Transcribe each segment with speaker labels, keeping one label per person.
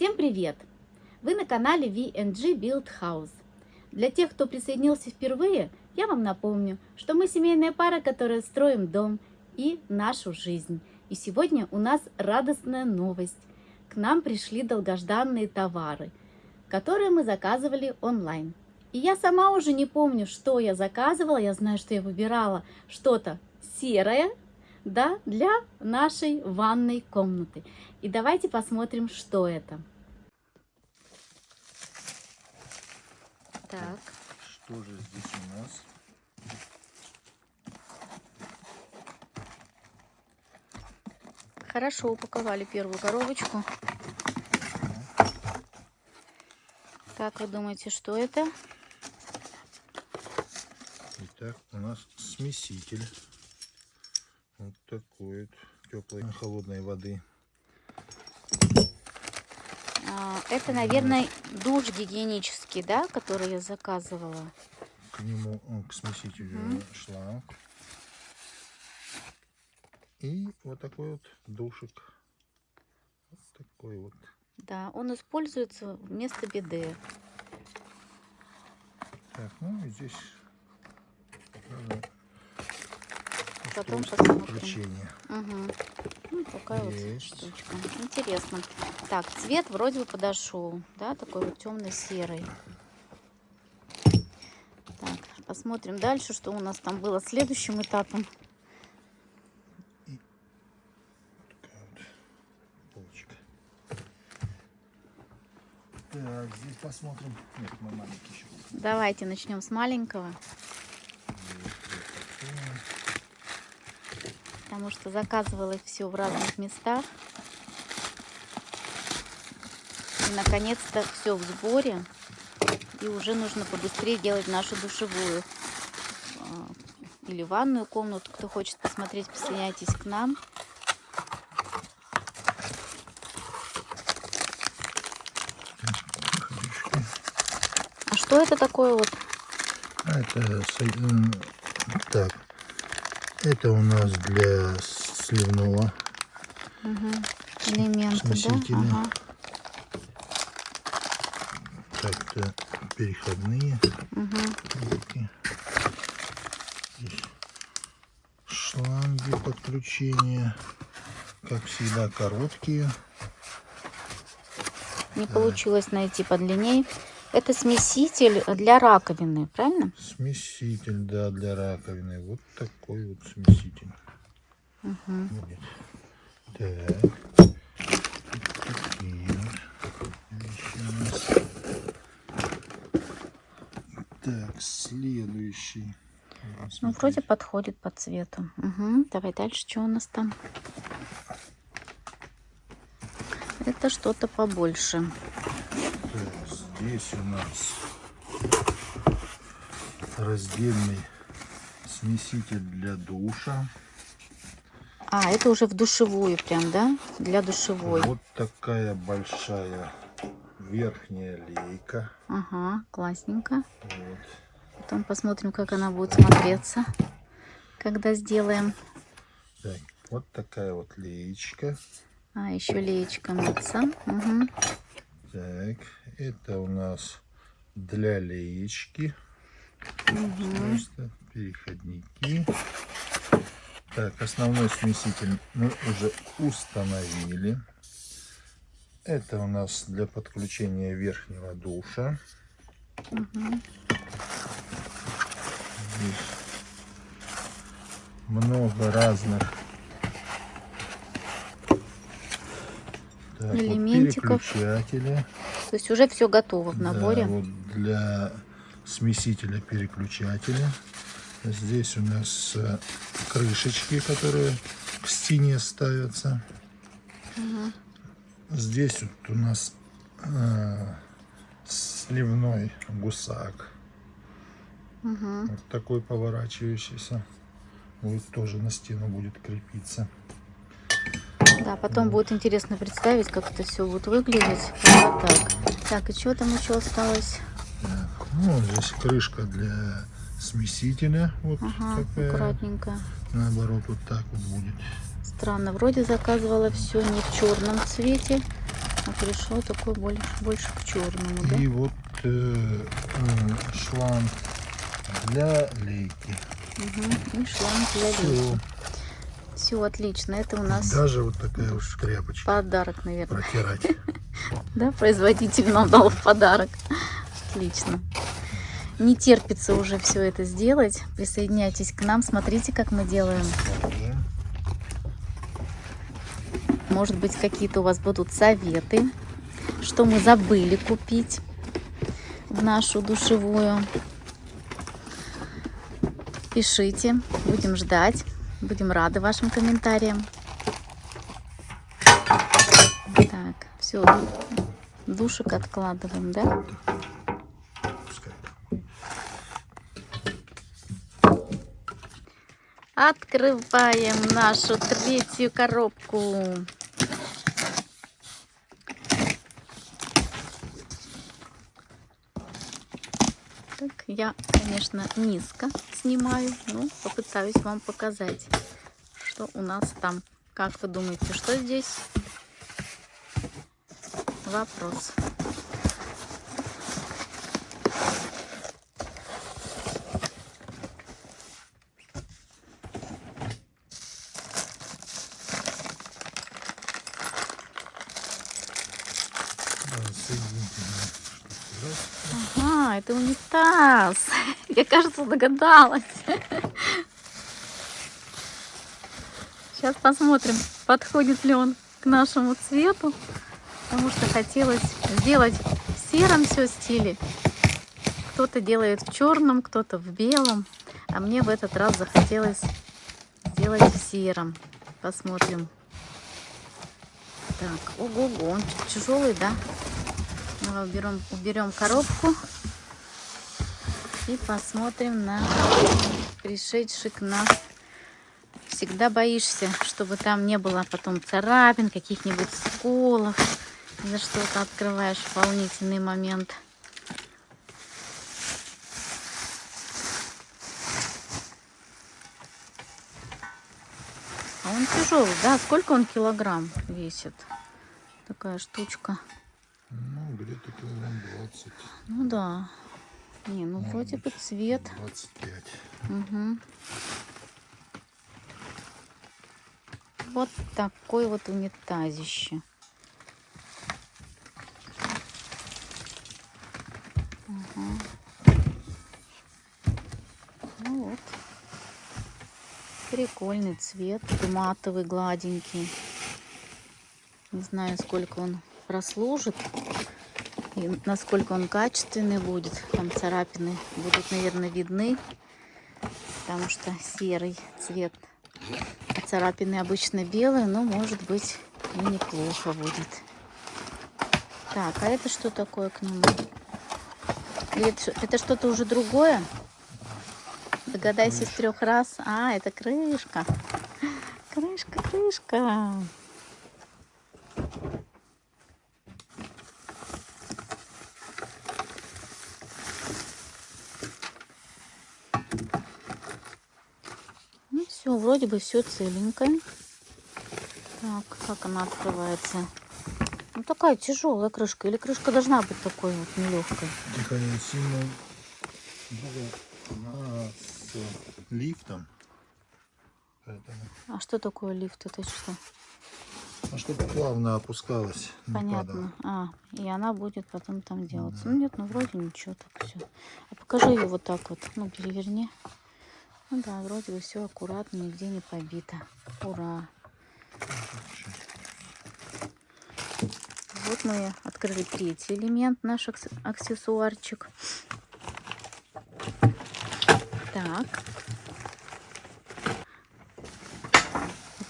Speaker 1: Всем привет! Вы на канале VNG Build House. Для тех, кто присоединился впервые, я вам напомню, что мы семейная пара, которая строим дом и нашу жизнь. И сегодня у нас радостная новость. К нам пришли долгожданные товары, которые мы заказывали онлайн. И я сама уже не помню, что я заказывала. Я знаю, что я выбирала что-то серое, да, для нашей ванной комнаты. И давайте посмотрим, что это. Так.
Speaker 2: Что же здесь у нас?
Speaker 1: Хорошо упаковали первую коробочку. Как вы думаете, что это?
Speaker 2: Итак, у нас смеситель. Вот такой вот теплой холодной воды.
Speaker 1: А, это, наверное, душ гигиенический, да, который я заказывала.
Speaker 2: К нему, к смесителю угу. шланг. И вот такой вот душик. Вот такой вот.
Speaker 1: Да, он используется вместо биде.
Speaker 2: Так, ну и здесь
Speaker 1: Потом посмотрим.
Speaker 2: Угу.
Speaker 1: Ну, такая Есть. вот штучка. Интересно. Так, цвет вроде бы подошел, да, такой вот темно-серый. Так, посмотрим дальше, что у нас там было следующим этапом.
Speaker 2: Так, здесь посмотрим. Нет, мы маленький еще.
Speaker 1: Давайте начнем с маленького. Потому что заказывала их все в разных местах. И наконец-то все в сборе. И уже нужно побыстрее делать нашу душевую а, или ванную комнату. Кто хочет посмотреть, присоединяйтесь к нам. Что это такое вот?
Speaker 2: А, это так. Это у нас для сливного
Speaker 1: угу. элемента.
Speaker 2: Да? Ага. Так, это переходные угу. шланги подключения. Как всегда, короткие.
Speaker 1: Не получилось найти подлиннее. Это смеситель для раковины, правильно?
Speaker 2: Смеситель, да, для раковины. Вот такой вот смеситель.
Speaker 1: Угу.
Speaker 2: Так. Такие Так, следующий.
Speaker 1: Ну, вроде подходит по цвету. Угу. Давай дальше, что у нас там? Это что-то побольше.
Speaker 2: Здесь у нас раздельный смеситель для душа.
Speaker 1: А, это уже в душевую прям, да? Для душевой.
Speaker 2: Вот такая большая верхняя лейка.
Speaker 1: Ага, классненько. Вот. Потом посмотрим, как она будет смотреться, когда сделаем.
Speaker 2: Так, вот такая вот леечка.
Speaker 1: А, еще леечка мыться. Угу.
Speaker 2: Так, это у нас для леечки. Угу. Просто переходники. Так, основной смеситель мы уже установили. Это у нас для подключения верхнего душа. Угу. Здесь много разных Так, элементиков. Вот переключатели.
Speaker 1: То есть уже все готово в наборе.
Speaker 2: Да, вот для смесителя переключателя. Здесь у нас э, крышечки, которые к стене ставятся. Угу. Здесь вот у нас э, сливной гусак. Угу. Вот такой поворачивающийся. Вот тоже на стену будет крепиться.
Speaker 1: Да, потом будет интересно представить, как это все будет выглядеть. Вот так. Так, и что там еще осталось?
Speaker 2: Так, ну, здесь крышка для смесителя. Вот ага, такая.
Speaker 1: аккуратненько.
Speaker 2: Наоборот, вот так вот будет.
Speaker 1: Странно, вроде заказывала все не в черном цвете, А перешло такое больше, больше к черному, да?
Speaker 2: И вот э, э, шланг для лейки.
Speaker 1: Угу. И шланг для лейки.
Speaker 2: Все.
Speaker 1: Все отлично. Это у нас
Speaker 2: Даже вот такая уж тряпочка
Speaker 1: подарок, наверное.
Speaker 2: протирать.
Speaker 1: Да, производитель нам дал в подарок. Отлично. Не терпится уже все это сделать. Присоединяйтесь к нам, смотрите, как мы делаем. Может быть, какие-то у вас будут советы, что мы забыли купить в нашу душевую. Пишите, будем ждать, будем рады вашим комментариям. Так, все, душек откладываем, да? Открываем нашу третью коробку. Так, я, конечно, низко снимаю, но попытаюсь вам показать, что у нас там. Как вы думаете, что здесь? Вопрос.
Speaker 2: Да, соединительная штука. Раз.
Speaker 1: Унитаз. Я, кажется, догадалась. Сейчас посмотрим, подходит ли он к нашему цвету. Потому что хотелось сделать в сером все стиле. Кто-то делает в черном, кто-то в белом. А мне в этот раз захотелось сделать в сером. Посмотрим. Так, ого-го, он тяжелый, да? Давай уберем, уберем коробку и посмотрим на пришедший к нам. Всегда боишься, чтобы там не было потом царапин, каких-нибудь сколов. За что-то открываешь волнительный момент. А он тяжелый, да? Сколько он килограмм весит? Такая штучка.
Speaker 2: Ну, где-то килограмм 20.
Speaker 1: Ну да. Не, ну
Speaker 2: Может
Speaker 1: вроде бы цвет.
Speaker 2: 25.
Speaker 1: Угу. Вот такой вот унитазище. Ага. Ну вот. Прикольный цвет, матовый, гладенький. Не знаю, сколько он прослужит и насколько он качественный будет. Там царапины будут, наверное, видны, потому что серый цвет. А царапины обычно белые, но может быть и неплохо будет. Так, а это что такое к нему? Или это, это что-то уже другое? Догадайся с трех раз. А, это крышка. Крышка, крышка. Ну вроде бы все целенькое. Так, как она открывается? Ну такая тяжелая крышка. Или крышка должна быть такой вот нелегкой?
Speaker 2: Было она с лифтом. Поэтому,
Speaker 1: А что такое лифт? Это что?
Speaker 2: а чтобы плавно опускалась,
Speaker 1: Понятно. А, и она будет потом там делаться. Ну нет, ну вроде ничего так все. А покажи ее вот так вот. Ну, переверни. Ну да, вроде бы все аккуратно, нигде не побито. Ура! Вот мы открыли третий элемент, наш акс- аксессуарчик. Так.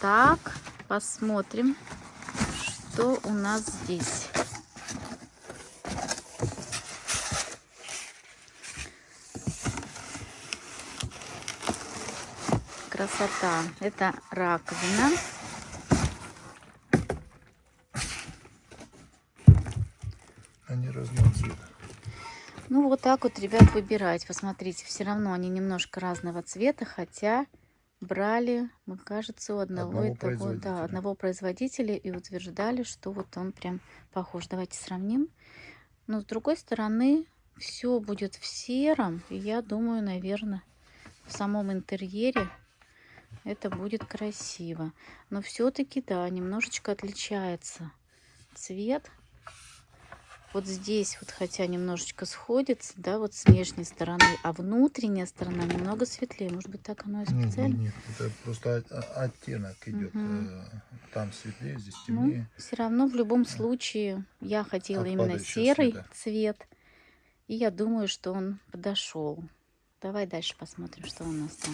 Speaker 1: Так, посмотрим, что у нас здесь. Красота. Это раковина.
Speaker 2: Они разного цвета.
Speaker 1: Ну, вот так вот, ребят, выбирать. Посмотрите, все равно они немножко разного цвета, хотя брали, мы, кажется, у одного,
Speaker 2: Одного
Speaker 1: и того, да, одного производителя и утверждали, что вот он прям похож. Давайте сравним. Но с другой стороны, все будет в сером, и я думаю, наверное, в самом интерьере это будет красиво. Но все-таки, да, немножечко отличается цвет. Вот здесь вот, хотя немножечко сходится, да, вот с внешней стороны, а внутренняя сторона немного светлее. Может быть, так оно и
Speaker 2: Нет,
Speaker 1: специально?
Speaker 2: нет, это просто оттенок идет.
Speaker 1: Мгм.
Speaker 2: э, Там светлее, здесь
Speaker 1: Ну,
Speaker 2: темнее.
Speaker 1: все равно в любом случае я хотела
Speaker 2: От
Speaker 1: именно серый
Speaker 2: света.
Speaker 1: цвет. И я думаю, что он подошел. Давай дальше посмотрим, что у нас там.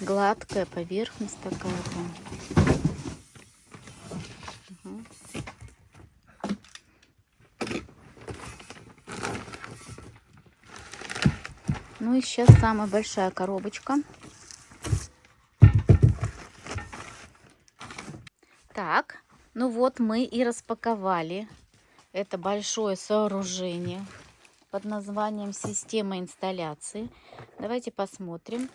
Speaker 1: Гладкая поверхность такая. Мгм. Ну и сейчас самая большая коробочка. Так, ну вот мы и распаковали это большое сооружение под названием система инсталляции. Давайте посмотрим,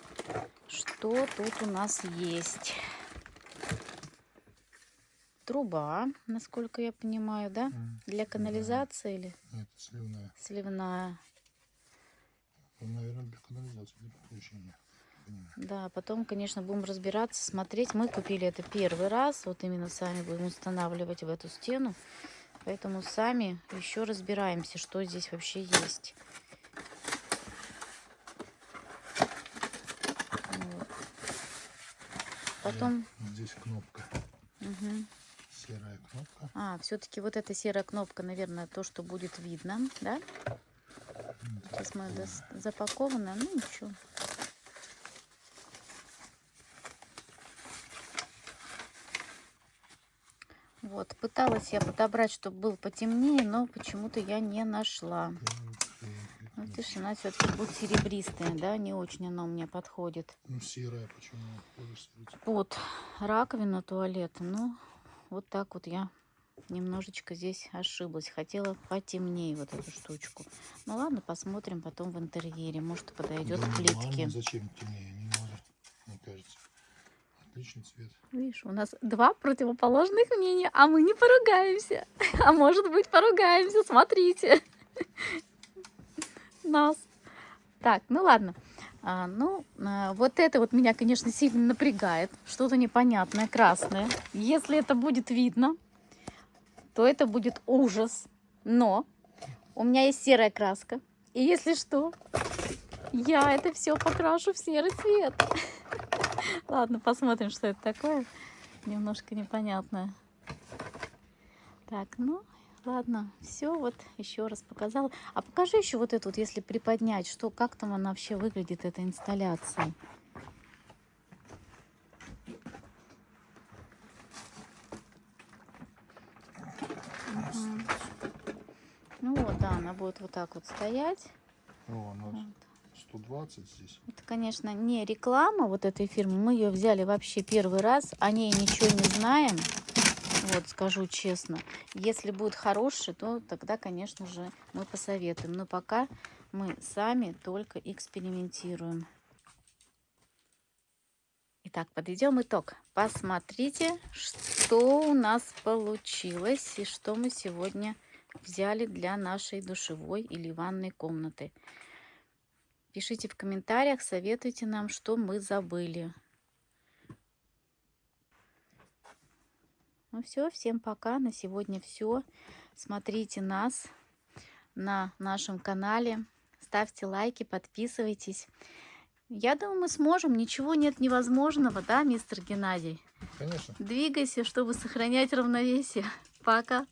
Speaker 1: что тут у нас есть. Труба, насколько я понимаю, да? Для канализации или
Speaker 2: Нет, сливная.
Speaker 1: сливная.
Speaker 2: Наверное, для канализации, для подключения.
Speaker 1: Да, потом, конечно, будем разбираться, смотреть. Мы купили это первый раз, вот именно сами будем устанавливать в эту стену. Поэтому сами еще разбираемся, что здесь вообще есть. Потом...
Speaker 2: Здесь кнопка.
Speaker 1: Мгм.
Speaker 2: Серая кнопка.
Speaker 1: А, все-таки вот эта серая кнопка, наверное, то, что будет видно, да?
Speaker 2: М,
Speaker 1: Сейчас мы дос- запакованы, ну ничего. Вот, пыталась я подобрать, чтобы был потемнее, но почему-то я не нашла. Ну, видишь, она все-таки будет серебристая, да, не очень она у меня подходит.
Speaker 2: Ну, серая, почему?
Speaker 1: Под раковину туалета, ну, вот так вот я немножечко здесь ошиблась. Хотела потемнее вот эту штучку. Ну ладно, посмотрим потом в интерьере. Может, подойдет
Speaker 2: Да
Speaker 1: к плитке.
Speaker 2: Зачем темнее? Не надо, мне кажется. Отличный цвет.
Speaker 1: Видишь, у нас два противоположных мнения, а мы не поругаемся. А может быть, поругаемся, смотрите. Нас. Так, ну ладно. А, ну, а, вот это вот меня, конечно, сильно напрягает. Что-то непонятное, красное. Если это будет видно, то это будет ужас. Но у меня есть серая краска. И если что, я это все покрашу в серый цвет. Ладно, посмотрим, что это такое. Немножко непонятное. Так, ну, ладно, все, вот еще раз показала. А покажи еще вот эту вот, если приподнять, что, как там она вообще выглядит, эта инсталляция. Ну вот, да, она будет вот так вот стоять.
Speaker 2: О, она
Speaker 1: Вот.
Speaker 2: 120 здесь.
Speaker 1: Это, конечно, не реклама вот этой фирмы. Мы ее взяли вообще первый раз. О ней ничего не знаем. Вот, скажу честно. Если будет хороший, то тогда, конечно же, мы посоветуем. Но пока мы сами только экспериментируем. Итак, подведем итог. Посмотрите, что у нас получилось и что мы сегодня взяли для нашей душевой или ванной комнаты. Пишите в комментариях, советуйте нам, что мы забыли. Ну все, всем пока. На сегодня все. Смотрите нас на нашем канале. Ставьте лайки, подписывайтесь. Я думаю, мы сможем. Ничего нет невозможного, да, мистер Геннадий?
Speaker 2: Конечно.
Speaker 1: Двигайся, чтобы сохранять равновесие. Пока.